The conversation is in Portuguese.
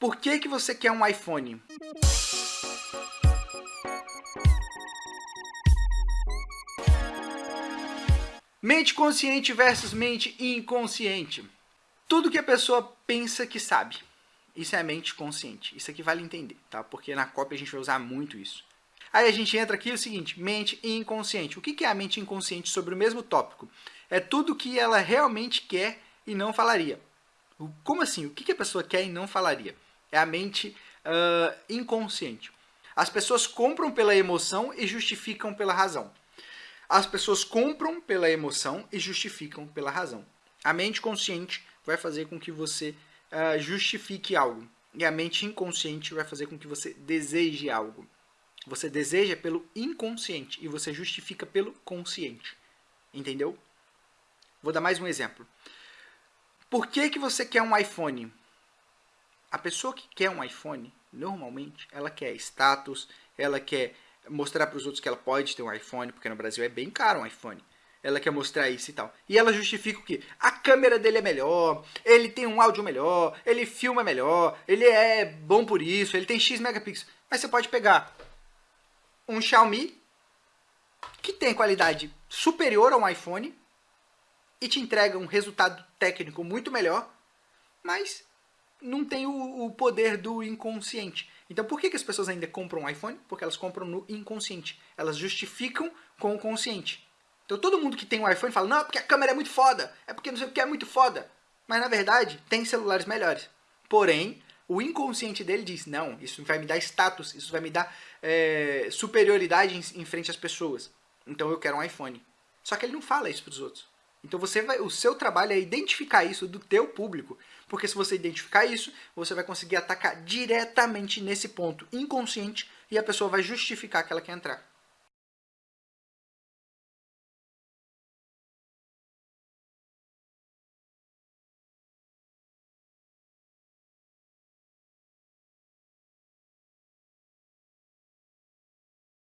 Por que, que você quer um iPhone? Mente consciente versus mente inconsciente. Tudo que a pessoa pensa que sabe. Isso é mente consciente. Isso aqui vale entender, tá? Porque na cópia a gente vai usar muito isso. Aí a gente entra aqui o seguinte, mente inconsciente. O que é a mente inconsciente sobre o mesmo tópico? É tudo que ela realmente quer e não falaria. Como assim? O que a pessoa quer e não falaria? É a mente uh, inconsciente. As pessoas compram pela emoção e justificam pela razão. As pessoas compram pela emoção e justificam pela razão. A mente consciente vai fazer com que você uh, justifique algo. E a mente inconsciente vai fazer com que você deseje algo. Você deseja pelo inconsciente e você justifica pelo consciente. Entendeu? Vou dar mais um exemplo. Por que, que você quer um iPhone? A pessoa que quer um iPhone, normalmente, ela quer status, ela quer mostrar para os outros que ela pode ter um iPhone, porque no Brasil é bem caro um iPhone. Ela quer mostrar isso e tal. E ela justifica o quê? A câmera dele é melhor, ele tem um áudio melhor, ele filma melhor, ele é bom por isso, ele tem X megapixels. Mas você pode pegar um Xiaomi que tem qualidade superior a um iPhone e te entrega um resultado técnico muito melhor, mas não tem o, o poder do inconsciente. Então por que, que as pessoas ainda compram um iPhone? Porque elas compram no inconsciente. Elas justificam com o consciente. Então todo mundo que tem um iPhone fala, não, é porque a câmera é muito foda, é porque não sei o que é muito foda. Mas na verdade, tem celulares melhores. Porém, o inconsciente dele diz, não, isso vai me dar status, isso vai me dar é, superioridade em, em frente às pessoas. Então eu quero um iPhone. Só que ele não fala isso para os outros. Então você vai, o seu trabalho é identificar isso do teu público, porque se você identificar isso, você vai conseguir atacar diretamente nesse ponto inconsciente e a pessoa vai justificar que ela quer entrar.